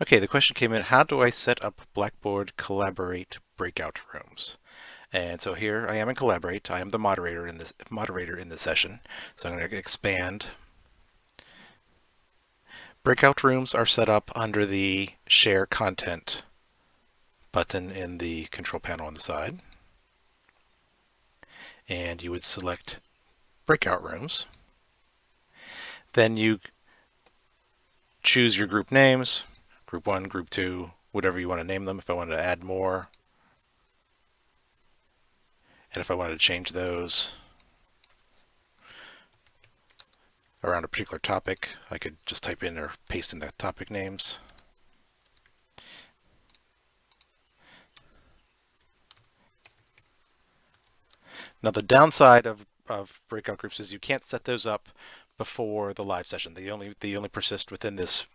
Okay, the question came in, how do I set up Blackboard Collaborate breakout rooms? And so here I am in Collaborate. I am the moderator in this moderator in the session. So I'm going to expand. Breakout rooms are set up under the Share Content button in the control panel on the side. And you would select Breakout Rooms. Then you choose your group names group one, group two, whatever you want to name them. If I wanted to add more, and if I wanted to change those around a particular topic, I could just type in or paste in the topic names. Now the downside of, of breakout groups is you can't set those up before the live session. They only they only persist within this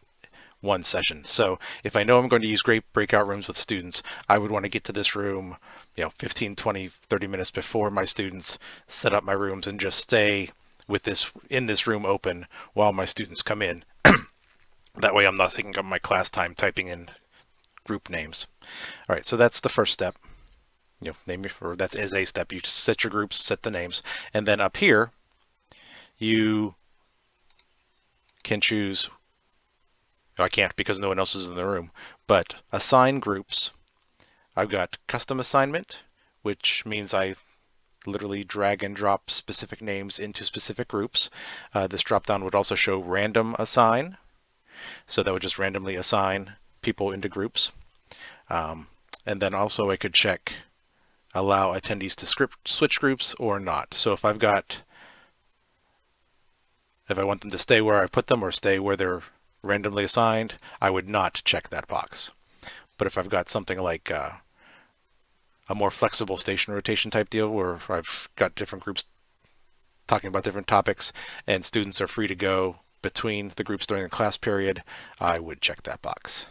one session. So if I know I'm going to use great breakout rooms with students, I would want to get to this room, you know, 15, 20, 30 minutes before my students set up my rooms and just stay with this in this room open while my students come in. that way I'm not taking up my class time typing in group names. All right, so that's the first step. You know, name your, or that is a step. You set your groups, set the names, and then up here, you can choose I can't because no one else is in the room, but assign groups. I've got custom assignment, which means I literally drag and drop specific names into specific groups. Uh, this dropdown would also show random assign. So that would just randomly assign people into groups. Um, and then also I could check allow attendees to script switch groups or not. So if I've got, if I want them to stay where I put them or stay where they're randomly assigned, I would not check that box. But if I've got something like uh, a more flexible station rotation type deal where I've got different groups talking about different topics and students are free to go between the groups during the class period, I would check that box.